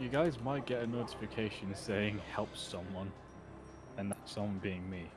you guys might get a notification saying help someone, and that someone being me.